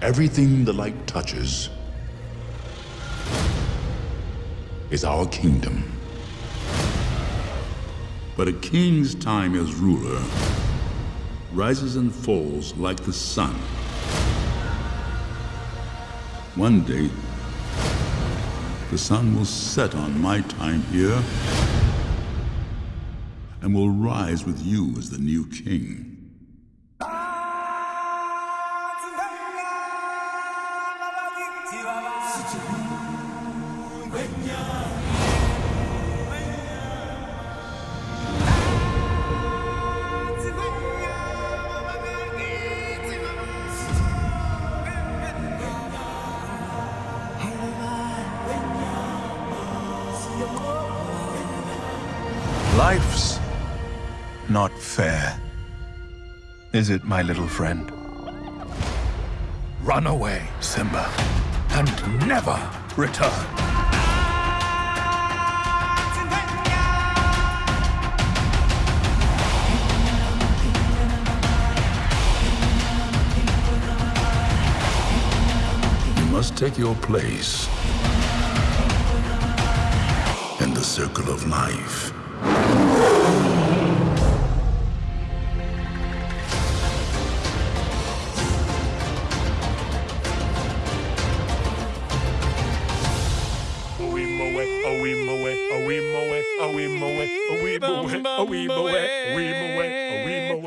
everything the light touches is our kingdom. But a king's time as ruler rises and falls like the sun. One day, the sun will set on my time here and will rise with you as the new king. Life's not fair. Is it, my little friend? Run away, Simba, and never return. You must take your place in the circle of life. oh we moe, oh we moe, oh we moe, oh we moe, oh we moe, moe, moe.